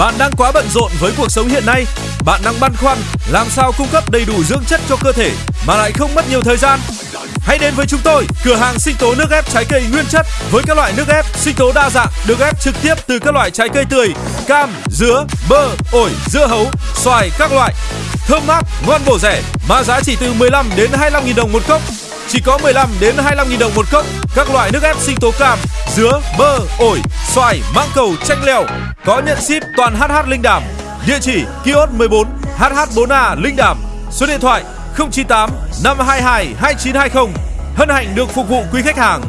Bạn đang quá bận rộn với cuộc sống hiện nay. Bạn đang băn khoăn làm sao cung cấp đầy đủ dưỡng chất cho cơ thể mà lại không mất nhiều thời gian. Hãy đến với chúng tôi, cửa hàng sinh tố nước ép trái cây nguyên chất với các loại nước ép sinh tố đa dạng được ép trực tiếp từ các loại trái cây tươi, cam, dứa, bơ, ổi, dưa hấu, xoài các loại. Thơm mát, ngon bổ rẻ, mà giá chỉ từ 15 đến 25 000 đồng một cốc. Chỉ có 15 đến 25 000 đồng một cốc. Các loại nước ép sinh tố cam, dứa, bơ, ổi, xoài, mãng cầu, chanh leo có nhận ship toàn HH Linh Đàm. Địa chỉ kiosk 14 HH4A Linh Đàm. Số điện thoại 098 522 2920. Hân hạnh được phục vụ quý khách hàng.